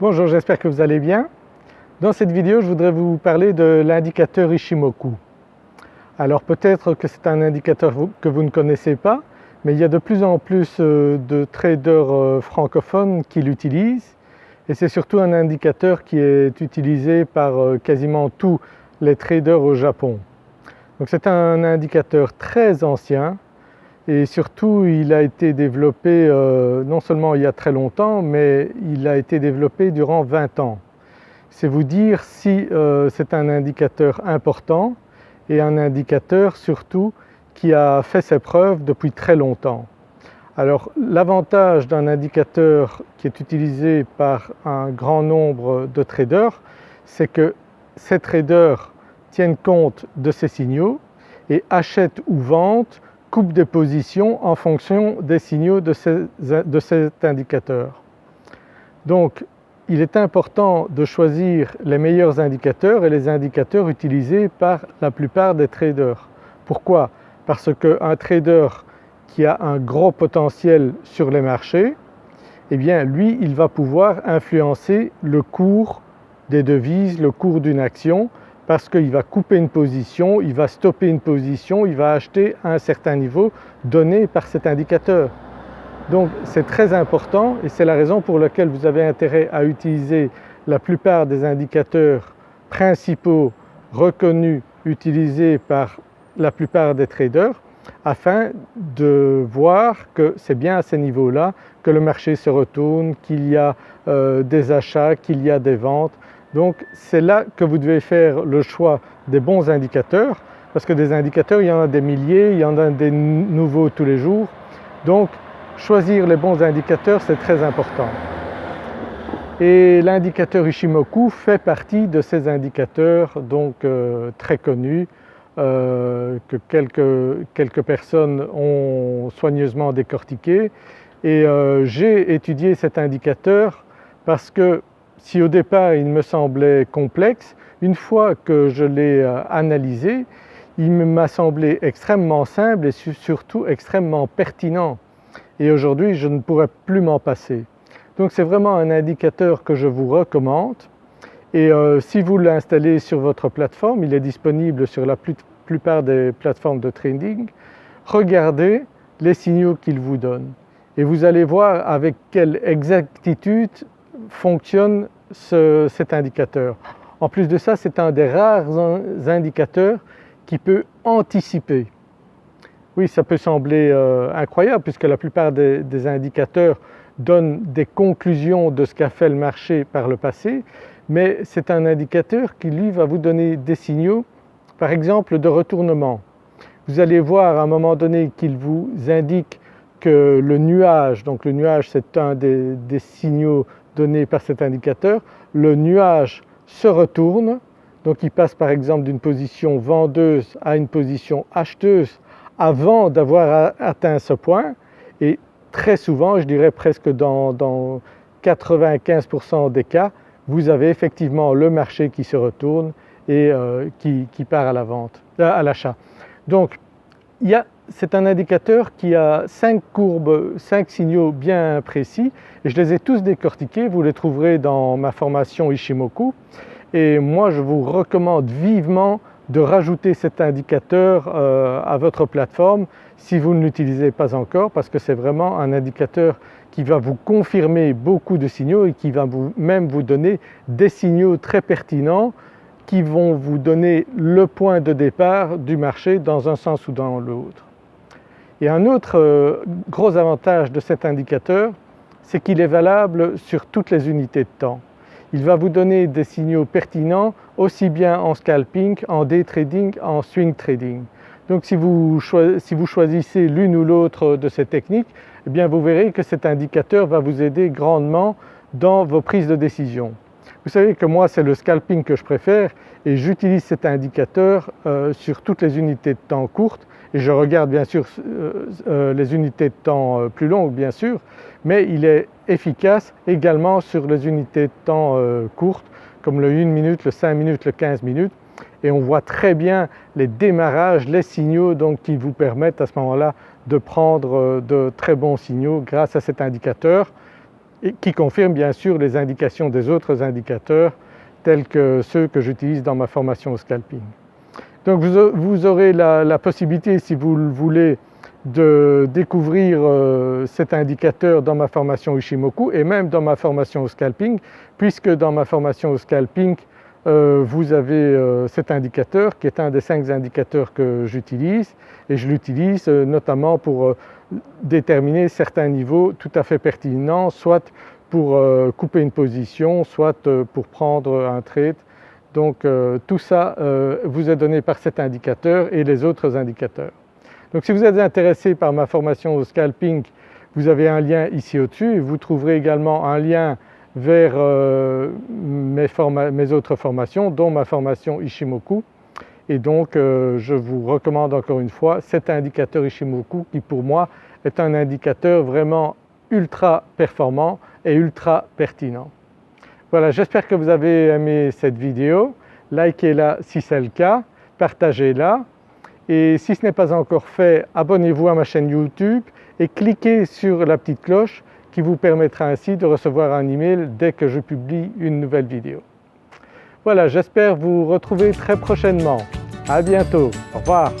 Bonjour, j'espère que vous allez bien. Dans cette vidéo, je voudrais vous parler de l'indicateur Ishimoku. Alors peut-être que c'est un indicateur que vous ne connaissez pas, mais il y a de plus en plus euh, de traders euh, francophones qui l'utilisent et c'est surtout un indicateur qui est utilisé par euh, quasiment tous les traders au Japon. Donc c'est un indicateur très ancien et surtout il a été développé euh, non seulement il y a très longtemps mais il a été développé durant 20 ans. C'est vous dire si euh, c'est un indicateur important et un indicateur surtout qui a fait ses preuves depuis très longtemps. Alors l'avantage d'un indicateur qui est utilisé par un grand nombre de traders, c'est que ces traders tiennent compte de ces signaux et achètent ou vendent coupe des positions en fonction des signaux de, cet indicateur. Donc il est important de choisir les meilleurs indicateurs et les indicateurs utilisés par la plupart des traders. Pourquoi? Parce qu'un trader qui a un gros potentiel sur les marchés, eh bien lui il va pouvoir influencer le cours des devises, le cours d'une action parce qu'il va couper une position, il va stopper une position, il va acheter à un certain niveau donné par cet indicateur. Donc c'est très important et c'est la raison pour laquelle vous avez intérêt à utiliser la plupart des indicateurs principaux reconnus utilisés par la plupart des traders afin de voir que c'est bien à ces niveaux-là que le marché se retourne, qu'il y a euh, des achats, qu'il y a des ventes donc c'est là que vous devez faire le choix des bons indicateurs parce que des indicateurs il y en a des milliers, il y en a des nouveaux tous les jours. Donc choisir les bons indicateurs c'est très important. Et l'indicateur Ishimoku fait partie de ces indicateurs donc euh, très connus euh, que quelques, quelques, personnes ont soigneusement décortiqué et euh, j'ai étudié cet indicateur parce que si au départ il me semblait complexe, une fois que je l'ai euh, analysé, il m'a semblé extrêmement simple et surtout extrêmement pertinent. Et aujourd'hui je ne pourrais plus m'en passer. Donc c'est vraiment un indicateur que je vous recommande. Et euh, si vous l'installez sur votre plateforme, il est disponible sur la plupart des plateformes de trading, regardez les signaux qu'il vous donne. Et vous allez voir avec quelle exactitude fonctionne cet indicateur. En plus de ça, c'est un des rares indicateurs qui peut anticiper. Oui, ça peut sembler euh, incroyable puisque la plupart des, indicateurs donnent des conclusions de ce qu'a fait le marché par le passé, mais c'est un indicateur qui lui va vous donner des signaux, par exemple de retournement. Vous allez voir à un moment donné qu'il vous indique que le nuage, donc le nuage c'est un des signaux donné par cet indicateur, le nuage se retourne, donc il passe par exemple d'une position vendeuse à une position acheteuse avant d'avoir atteint ce point et très souvent, je dirais presque dans, 95% des cas, vous avez effectivement le marché qui se retourne et euh, qui, part à la vente, à l'achat. Donc il y a c'est un indicateur qui a cinq courbes, cinq signaux bien précis je les ai tous décortiqués, vous les trouverez dans ma formation Ishimoku et moi je vous recommande vivement de rajouter cet indicateur euh, à votre plateforme si vous ne l'utilisez pas encore parce que c'est vraiment un indicateur qui va vous confirmer beaucoup de signaux et qui va vous, même vous donner des signaux très pertinents qui vont vous donner le point de départ du marché dans un sens ou dans l'autre. Et un autre euh, gros avantage de cet indicateur, c'est qu'il est valable sur toutes les unités de temps. Il va vous donner des signaux pertinents aussi bien en scalping, en day trading, en swing trading. Donc si vous, choisissez l'une ou l'autre de ces techniques, eh vous verrez que cet indicateur va vous aider grandement dans vos prises de décision. Vous savez que moi c'est le scalping que je préfère et j'utilise cet indicateur euh, sur toutes les unités de temps courtes et je regarde bien sûr euh, euh, les unités de temps plus longues bien sûr mais il est efficace également sur les unités de temps courtes comme le 1 minute, le 5 minutes, le 15 minutes et on voit très bien les démarrages, les signaux donc qui vous permettent à ce moment-là de prendre de très bons signaux grâce à cet indicateur qui confirme bien sûr les indications des autres indicateurs tels que ceux que j'utilise dans ma formation au scalping. Donc vous aurez la, possibilité si vous le voulez de découvrir euh, cet indicateur dans ma formation Ishimoku et même dans ma formation au scalping puisque dans ma formation au scalping euh, vous avez euh, cet indicateur qui est un des cinq indicateurs que j'utilise et je l'utilise notamment pour déterminer certains niveaux tout à fait pertinents soit pour couper une position soit pour prendre un trade donc tout ça vous est donné par cet indicateur et les autres indicateurs. Donc si vous êtes intéressé par ma formation au scalping, vous avez un lien ici au-dessus vous trouverez également un lien vers euh, mes, autres formations dont ma formation Ishimoku et donc euh, je vous recommande encore une fois cet indicateur Ishimoku qui pour moi est un indicateur vraiment ultra performant et ultra pertinent. Voilà j'espère que vous avez aimé cette vidéo, likez-la si c'est le cas, partagez-la et si ce n'est pas encore fait, abonnez-vous à ma chaîne YouTube et cliquez sur la petite cloche qui vous permettra ainsi de recevoir un email dès que je publie une nouvelle vidéo. Voilà, j'espère vous retrouver très prochainement. À bientôt, au revoir.